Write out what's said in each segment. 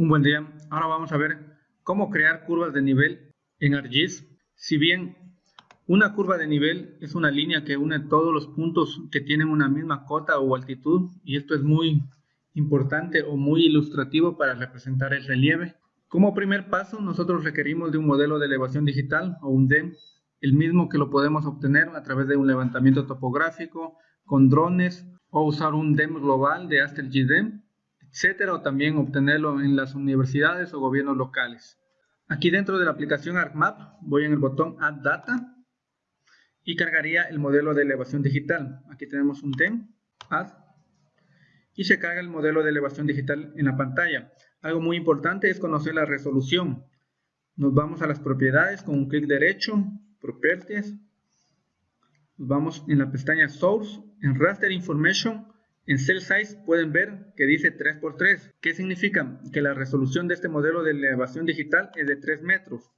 Un buen día. Ahora vamos a ver cómo crear curvas de nivel en ArcGIS. Si bien una curva de nivel es una línea que une todos los puntos que tienen una misma cota o altitud y esto es muy importante o muy ilustrativo para representar el relieve. Como primer paso nosotros requerimos de un modelo de elevación digital o un DEM, el mismo que lo podemos obtener a través de un levantamiento topográfico con drones o usar un DEM global de AstelGDEM etcétera, o también obtenerlo en las universidades o gobiernos locales. Aquí dentro de la aplicación ArcMap voy en el botón Add Data y cargaría el modelo de elevación digital. Aquí tenemos un TEM, Add, y se carga el modelo de elevación digital en la pantalla. Algo muy importante es conocer la resolución. Nos vamos a las propiedades con un clic derecho, Properties, nos vamos en la pestaña Source, en Raster Information, en Cell Size pueden ver que dice 3x3. ¿Qué significa? Que la resolución de este modelo de elevación digital es de 3 metros.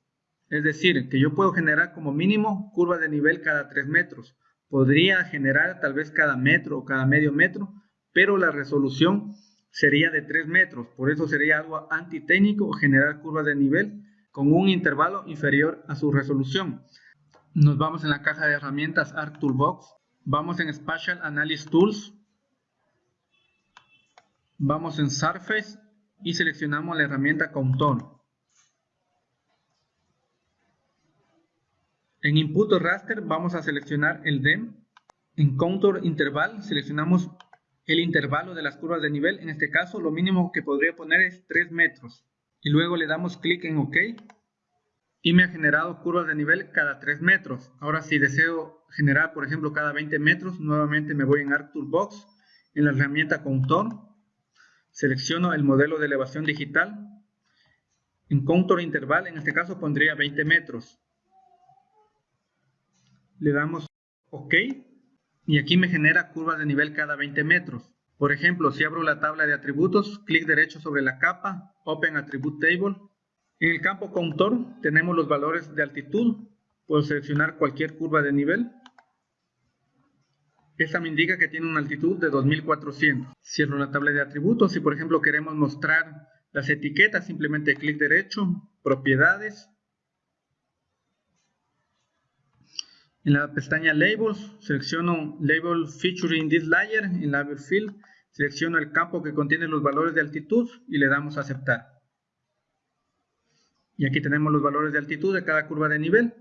Es decir, que yo puedo generar como mínimo curvas de nivel cada 3 metros. Podría generar tal vez cada metro o cada medio metro, pero la resolución sería de 3 metros. Por eso sería algo antitécnico generar curvas de nivel con un intervalo inferior a su resolución. Nos vamos en la caja de herramientas ArcToolbox. Vamos en Spatial Analysis Tools Vamos en Surface y seleccionamos la herramienta Contour. En Input Raster vamos a seleccionar el DEM. En Contour Interval seleccionamos el intervalo de las curvas de nivel. En este caso lo mínimo que podría poner es 3 metros. Y luego le damos clic en OK. Y me ha generado curvas de nivel cada 3 metros. Ahora si deseo generar por ejemplo cada 20 metros, nuevamente me voy en ArcToolbox, en la herramienta Contour Selecciono el modelo de elevación digital. En contour interval, en este caso pondría 20 metros. Le damos OK y aquí me genera curvas de nivel cada 20 metros. Por ejemplo, si abro la tabla de atributos, clic derecho sobre la capa, Open Attribute Table. En el campo Contour tenemos los valores de altitud. Puedo seleccionar cualquier curva de nivel. Esta me indica que tiene una altitud de 2400. Cierro la tabla de atributos. Si por ejemplo queremos mostrar las etiquetas, simplemente clic derecho, propiedades. En la pestaña Labels, selecciono Label Featuring this layer. En Label Field, selecciono el campo que contiene los valores de altitud y le damos a aceptar. Y aquí tenemos los valores de altitud de cada curva de nivel.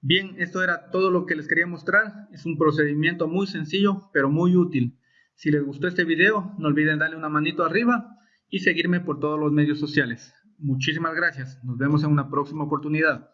Bien, esto era todo lo que les quería mostrar. Es un procedimiento muy sencillo, pero muy útil. Si les gustó este video, no olviden darle una manito arriba y seguirme por todos los medios sociales. Muchísimas gracias. Nos vemos en una próxima oportunidad.